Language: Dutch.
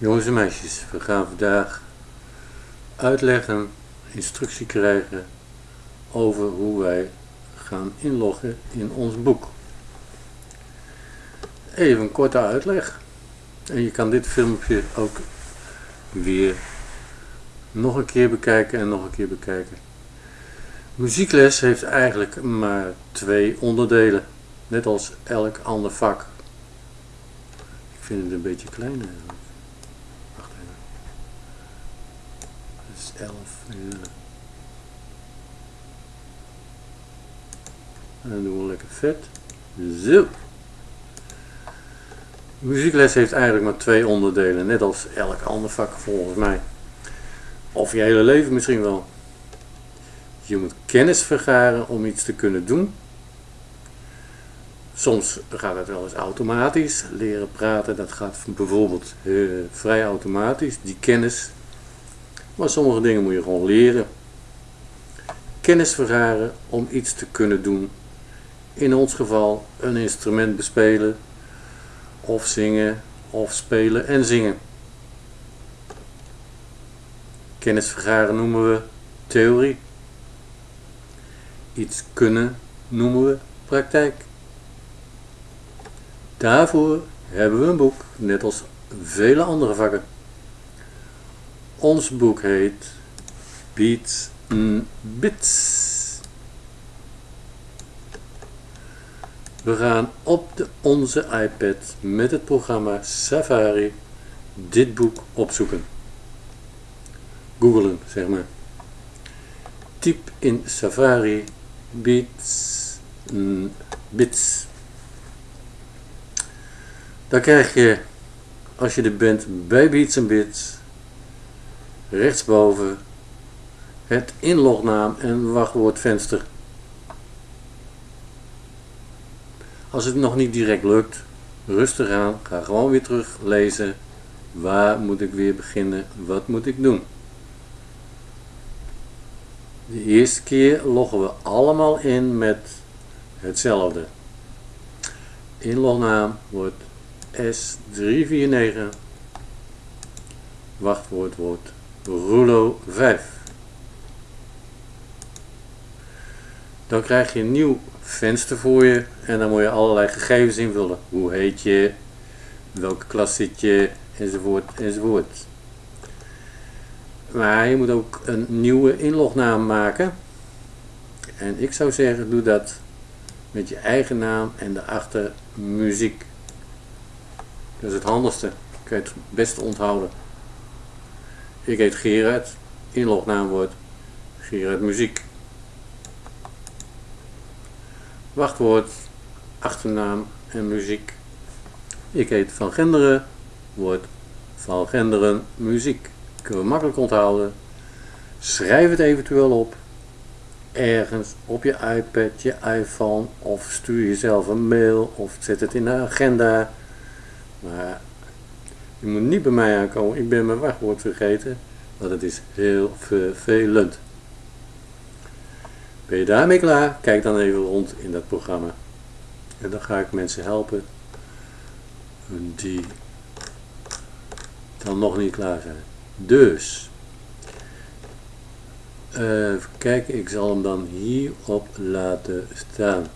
Jongens en meisjes, we gaan vandaag uitleggen, instructie krijgen over hoe wij gaan inloggen in ons boek. Even een korte uitleg. En je kan dit filmpje ook weer nog een keer bekijken en nog een keer bekijken. Muziekles heeft eigenlijk maar twee onderdelen, net als elk ander vak. Ik vind het een beetje klein. Wacht even. Dat is 11. Ja. En dan doen we lekker vet. Zo. Muziekles heeft eigenlijk maar twee onderdelen, net als elk ander vak volgens mij. Of je hele leven misschien wel. Je moet kennis vergaren om iets te kunnen doen. Soms gaat het wel eens automatisch. Leren praten, dat gaat bijvoorbeeld uh, vrij automatisch, die kennis. Maar sommige dingen moet je gewoon leren. Kennis vergaren om iets te kunnen doen. In ons geval een instrument bespelen, of zingen, of spelen en zingen. Kennis vergaren noemen we theorie. Iets kunnen noemen we praktijk. Daarvoor hebben we een boek, net als vele andere vakken. Ons boek heet Beats and Bits. We gaan op de, onze iPad met het programma Safari dit boek opzoeken. Googlen, zeg maar. Typ in Safari Beats, mm, Bits. Dan krijg je, als je er bent bij Beats Bits, rechtsboven het inlognaam en wachtwoordvenster. Als het nog niet direct lukt, rustig aan, ga gewoon weer terug lezen. Waar moet ik weer beginnen? Wat moet ik doen? De eerste keer loggen we allemaal in met hetzelfde. Inlognaam wordt S349. Wachtwoord wordt Rulo 5. Dan krijg je een nieuw venster voor je en dan moet je allerlei gegevens invullen. Hoe heet je, welke klas zit je, enzovoort, enzovoort. Maar je moet ook een nieuwe inlognaam maken. En ik zou zeggen, doe dat met je eigen naam en daarachter muziek. Dat is het handigste. Kun je het beste onthouden. Ik heet Gerard. Inlognaam wordt Gerard Muziek. Wachtwoord, achternaam en muziek. Ik heet Van Genderen. Wordt Van Genderen Muziek. Kunnen we makkelijk onthouden. Schrijf het eventueel op. Ergens op je iPad, je iPhone of stuur jezelf een mail of zet het in de agenda. Maar je moet niet bij mij aankomen. Ik ben mijn wachtwoord vergeten. Want het is heel vervelend. Ben je daarmee klaar? Kijk dan even rond in dat programma. En dan ga ik mensen helpen die dan nog niet klaar zijn. Dus, uh, even kijken, ik zal hem dan hierop laten staan.